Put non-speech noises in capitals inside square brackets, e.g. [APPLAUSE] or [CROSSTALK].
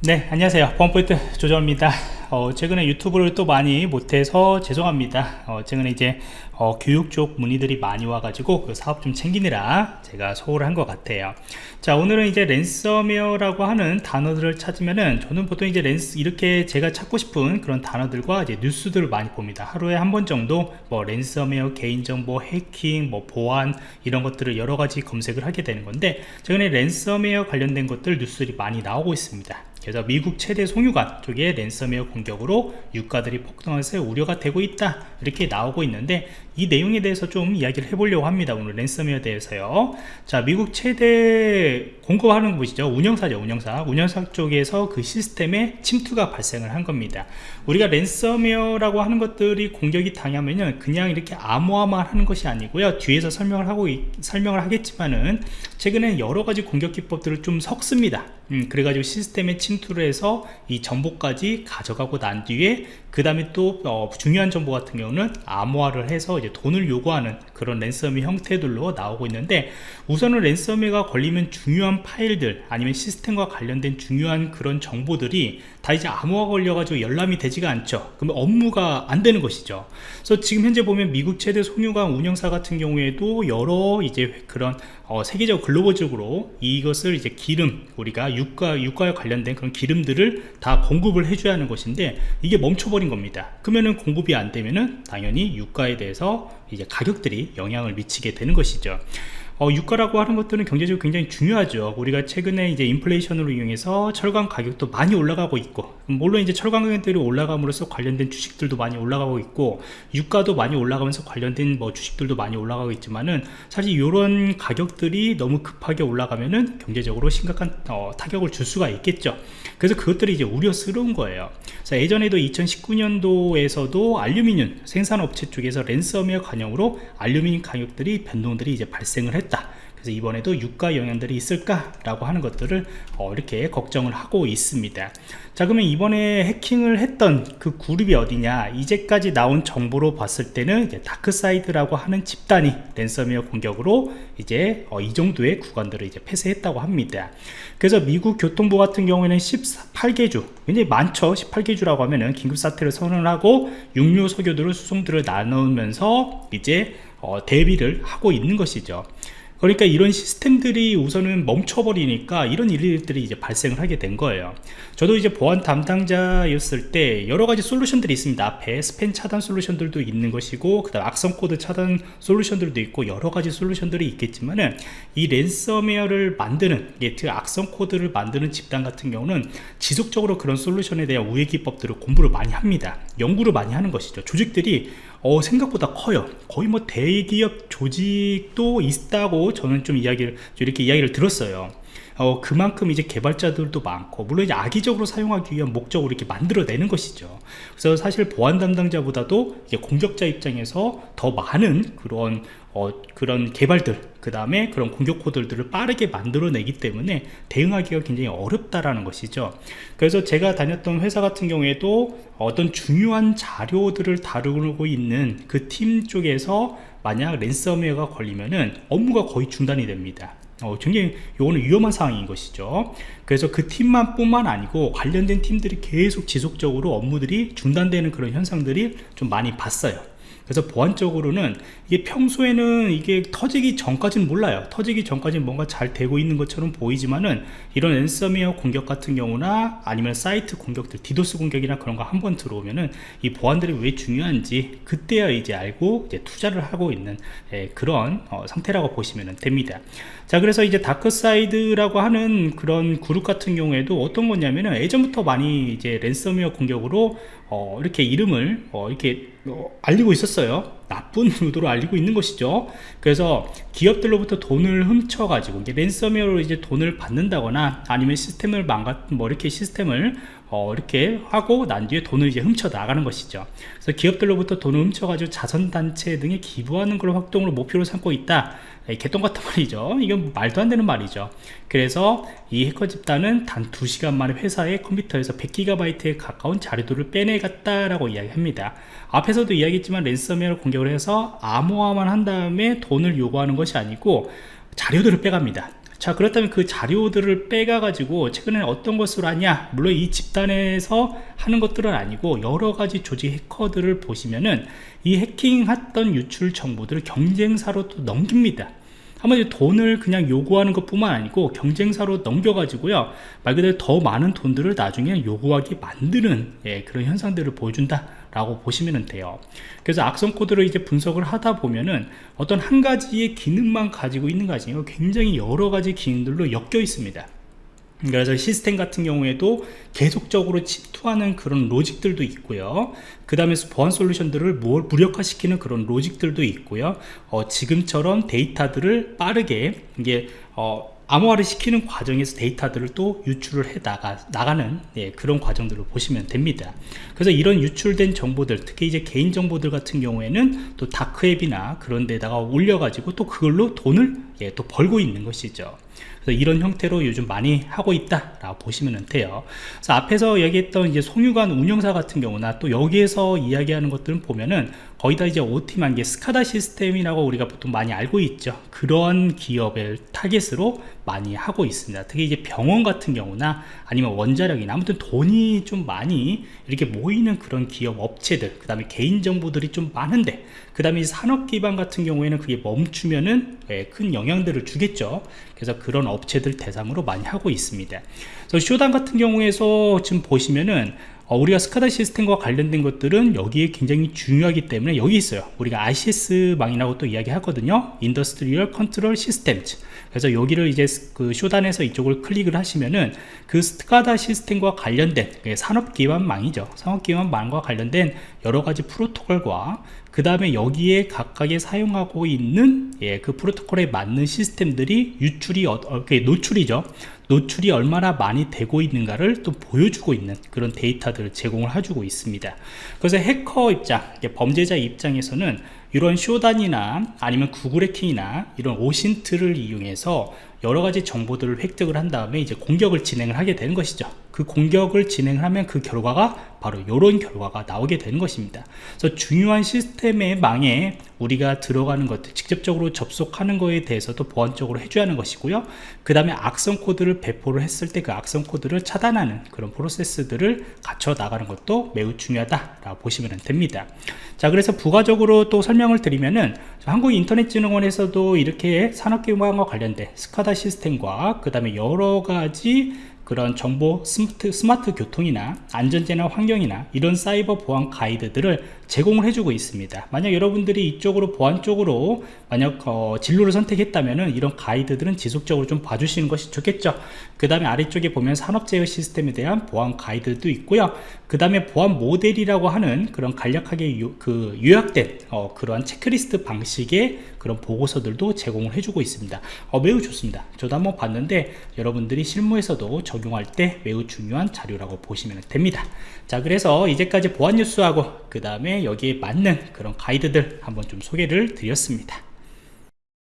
네 안녕하세요. 보안프로젝트 조정원입니다. 어, 최근에 유튜브를 또 많이 못해서 죄송합니다. 어, 최근에 이제 어, 교육 쪽 문의들이 많이 와가지고 그 사업 좀 챙기느라 제가 소홀한 것 같아요. 자 오늘은 이제 랜섬웨어라고 하는 단어들을 찾으면은 저는 보통 이제 랜스 이렇게 제가 찾고 싶은 그런 단어들과 이제 뉴스들을 많이 봅니다. 하루에 한 번 정도 뭐 랜섬웨어 개인정보 해킹 뭐 보안 이런 것들을 여러 가지 검색을 하게 되는 건데 최근에 랜섬웨어 관련된 것들 뉴스들이 많이 나오고 있습니다 그래서 미국 최대 송유관 쪽에 랜섬웨어 공격으로 유가들이 폭등해서 우려가 되고 있다. 이렇게 나오고 있는데 이 내용에 대해서 좀 이야기를 해보려고 합니다. 오늘 랜섬웨어에 대해서요. 자 미국 최대 공급하는 곳이죠. 운영사죠 운영사. 운영사 쪽에서 그 시스템에 침투가 발생을 한 겁니다. 우리가 랜섬웨어라고 하는 것들이 공격이 당하면은 그냥 이렇게 암호화만 하는 것이 아니고요. 뒤에서 설명을 하고 설명을 하겠지만은 최근에 여러 가지 공격 기법들을 좀 섞습니다. 음, 그래가지고 시스템에 침 투를 해서 이 정보까지 가져가고 난 뒤에 그 다음에 또 어, 중요한 정보 같은 경우는 암호화를 해서 이제 돈을 요구하는 그런 랜섬웨어 형태들로 나오고 있는데 우선은 랜섬웨어가 걸리면 중요한 파일들 아니면 시스템과 관련된 중요한 그런 정보들이 다 이제 암호화 걸려가지고 열람이 되지가 않죠. 그러면 업무가 안 되는 것이죠. 그래서 지금 현재 보면 미국 최대 송유관 운영사 같은 경우에도 여러 이제 그런 어, 세계적 글로벌적으로 이것을 이제 기름 우리가 유가 유가에 관련된 그런 기름들을 다 공급을 해줘야 하는 것인데 이게 멈춰버린 겁니다. 그러면은 공급이 안 되면은 당연히 유가에 대해서 이제 가격들이 영향을 미치게 되는 것이죠 어, 유가라고 하는 것들은 경제적으로 굉장히 중요하죠. 우리가 최근에 이제 인플레이션으로 이용해서 철강 가격도 많이 올라가고 있고 물론 이제 철강 가격들이 올라감으로써 관련된 주식들도 많이 올라가고 있고 유가도 많이 올라가면서 관련된 뭐 주식들도 많이 올라가고 있지만은 사실 이런 가격들이 너무 급하게 올라가면은 경제적으로 심각한 어, 타격을 줄 수가 있겠죠. 그래서 그것들이 이제 우려스러운 거예요. 자, 예전에도 2019년도에서도 알루미늄 생산업체 쪽에서 랜섬웨어 관영으로 알루미늄 가격들이 변동들이 이제 발생을 했 했다. 그래서 이번에도 유가 영향들이 있을까 라고 하는 것들을 어, 이렇게 걱정을 하고 있습니다. 자 그러면 이번에 해킹을 했던 그 그룹이 어디냐? 이제까지 나온 정보로 봤을 때는 다크사이드라고 하는 집단이 랜섬웨어 공격으로 이제 어, 이 정도의 구간들을 이제 폐쇄했다고 합니다. 그래서 미국 교통부 같은 경우에는 18개 주 굉장히 많죠. 18개 주라고 하면은 긴급사태를 선언하고 육로로 석유들을 수송들을 나누면서 이제 어, 대비를 하고 있는 것이죠 그러니까 이런 시스템들이 우선은 멈춰버리니까 이런 일들이 이제 발생을 하게 된 거예요. 저도 이제 보안 담당자였을 때 여러 가지 솔루션들이 있습니다. 앞에 스팸 차단 솔루션들도 있는 것이고 그 다음 악성 코드 차단 솔루션들도 있고 여러 가지 솔루션들이 있겠지만은 이 랜섬웨어를 만드는 예, 그 악성 코드를 만드는 집단 같은 경우는 지속적으로 그런 솔루션에 대한 우회 기법들을 공부를 많이 합니다. 연구를 많이 하는 것이죠. 조직들이 어, 생각보다 커요. 거의 뭐 대기업 조직도 있다고 저는 좀 이야기를 이렇게 이야기를 들었어요 어, 그만큼 이제 개발자들도 많고 물론 이제 악의적으로 사용하기 위한 목적으로 이렇게 만들어내는 것이죠. 그래서 사실 보안 담당자보다도 공격자 입장에서 더 많은 그런 어, 그런 개발들 그 다음에 그런 공격 코드들을 빠르게 만들어내기 때문에 대응하기가 굉장히 어렵다라는 것이죠. 그래서 제가 다녔던 회사 같은 경우에도 어떤 중요한 자료들을 다루고 있는 그 팀 쪽에서 만약 랜섬웨어가 걸리면은 업무가 거의 중단이 됩니다 어, 굉장히 요거는 위험한 상황인 것이죠. 그래서 그 팀만 뿐만 아니고 관련된 팀들이 계속 지속적으로 업무들이 중단되는 그런 현상들이 좀 많이 봤어요. 그래서 보안적으로는 이게 평소에는 이게 터지기 전까지는 몰라요. 터지기 전까지는 뭔가 잘 되고 있는 것처럼 보이지만은 이런 랜섬웨어 공격 같은 경우나 아니면 사이트 공격들 디도스 공격이나 그런 거 한 번 들어오면은 이 보안들이 왜 중요한지 그때야 이제 알고 이제 투자를 하고 있는 예, 그런 어, 상태라고 보시면 됩니다 자 그래서 이제 다크사이드라고 하는 그런 그룹 같은 경우에도 어떤 거냐면은 예전부터 많이 이제 랜섬웨어 공격으로 어, 이렇게 이름을 어, 이렇게 어, 알리고 있었어요. 나쁜 [LAUGHS] 의도로 알리고 있는 것이죠. 그래서 기업들로부터 돈을 훔쳐 가지고 랜섬웨어로 이제 돈을 받는다거나 아니면 시스템을 망가 뭐 이렇게 시스템을 어, 이렇게 하고 난 뒤에 돈을 이제 훔쳐 나가는 것이죠. 그래서 기업들로부터 돈을 훔쳐 가지고 자선단체 등에 기부하는 걸 활동으로 목표로 삼고 있다. 개똥 같은 [LAUGHS] 말이죠. 이건 말도 안 되는 말이죠. 그래서 이 해커 집단은 단 2시간 만에 회사의 컴퓨터에서 100GB에 가까운 자료들을 빼내갔다라고 이야기합니다. 앞에서도 이야기했지만 랜섬웨어 공격을 해서 암호화만 한 다음에 돈을 요구하는 것이 아니고 자료들을 빼갑니다 자 그렇다면 그 자료들을 빼가 가지고 최근에 어떤 것으로 하냐? 물론 이 집단에서 하는 것들은 아니고 여러 가지 조직 해커들을 보시면은 이 해킹했던 유출 정보들을 경쟁사로 또 넘깁니다 한마디로 돈을 그냥 요구하는 것 뿐만 아니고 경쟁사로 넘겨가지고요. 말 그대로 더 많은 돈들을 나중에 요구하게 만드는 예, 그런 현상들을 보여준다 라고 보시면 돼요. 그래서 악성 코드를 이제 분석을 하다 보면은 어떤 한 가지의 기능만 가지고 있는 아니고 굉장히 여러 가지 기능들로 엮여 있습니다 그래서 시스템 같은 경우에도 계속적으로 침투하는 그런 로직들도 있고요. 그 다음에 보안 솔루션들을 무력화시키는 그런 로직들도 있고요. 어, 지금처럼 데이터들을 빠르게 이게 어, 암호화를 시키는 과정에서 데이터들을 또 유출을 해 나가, 나가는 예, 그런 과정들을 보시면 됩니다. 그래서 이런 유출된 정보들 특히 이제 개인 정보들 같은 경우에는 또 다크웹이나 그런 데다가 올려 가지고 또 그걸로 돈을 예, 또 벌고 있는 것이죠 그래서 이런 형태로 요즘 많이 하고 있다 라고 보시면 돼요. 그래서 앞에서 얘기했던 이제 송유관 운영사 같은 경우나 또 여기에서 이야기하는 것들은 보면은 거의 다 이제 OT만 게 스카다 시스템이라고 우리가 보통 많이 알고 있죠. 그런 기업을 타겟으로 많이 하고 있습니다. 특히 이제 병원 같은 경우나 아니면 원자력이나 아무튼 돈이 좀 많이 이렇게 모이는 그런 기업 업체들 그 다음에 개인 정보들이 좀 많은데 그 다음에 산업 기반 같은 경우에는 그게 멈추면은 예, 큰 영향들을 주겠죠. 그래서 그런 업체들 대상으로 많이 하고 있습니다. 그래서 Shodan 같은 경우에서 지금 보시면은 어, 우리가 SCADA 시스템과 관련된 것들은 여기에 굉장히 중요하기 때문에 여기 있어요. 우리가 ICS 망이라고 또 이야기 하거든요. Industrial Control System 그래서 여기를 이제 그 Shodan에서 이쪽을 클릭을 하시면은 그 SCADA 시스템과 관련된 산업기반망이죠. 산업기반망과 관련된 여러가지 프로토콜과 그 다음에 여기에 각각에 사용하고 있는 예, 그 프로토콜에 맞는 시스템들이 유출이 어, 어, 노출이죠 노출이 얼마나 많이 되고 있는가를 또 보여주고 있는 그런 데이터들을 제공을 해주고 있습니다. 그래서 해커 입장 범죄자 입장에서는 이런 쇼단이나 아니면 구글 해킹이나 이런 오신트를 이용해서 여러 가지 정보들을 획득을 한 다음에 이제 공격을 진행을 하게 되는 것이죠. 그 공격을 진행하면 그 결과가 바로 이런 결과가 나오게 되는 것입니다. 그래서 중요한 시스템의 망에 우리가 들어가는 것들 직접적으로 접속하는 것에 대해서도 보안적으로 해줘야 하는 것이고요. 그 다음에 악성 코드를 배포를 했을 때 그 악성 코드를 차단하는 그런 프로세스들을 갖춰 나가는 것도 매우 중요하다 라고 보시면 됩니다. 자 그래서 부가적으로 또 설명 을 드리면은 한국인터넷진흥원에서도 이렇게 산업기반과 관련된 SCADA 시스템과 그 다음에 여러가지 그런 정보 스마트, 스마트 교통이나 안전재나 환경이나 이런 사이버 보안 가이드들을 제공을 해주고 있습니다. 만약 여러분들이 이쪽으로 보안 쪽으로 만약 어, 진로를 선택했다면 이런 가이드들은 지속적으로 좀 봐주시는 것이 좋겠죠. 그 다음에 아래쪽에 보면 산업제어 시스템에 대한 보안 가이드도 있고요. 그 다음에 보안 모델이라고 하는 그런 간략하게 유, 그 요약된 어, 그러한 체크리스트 방식의 그런 보고서들도 제공을 해주고 있습니다. 어, 매우 좋습니다. 저도 한번 봤는데 여러분들이 실무에서도 적용할 때 매우 중요한 자료라고 보시면 됩니다. 자 그래서 이제까지 보안 뉴스하고 그 다음에 여기에 맞는 그런 가이드들 한번 좀 소개를 드렸습니다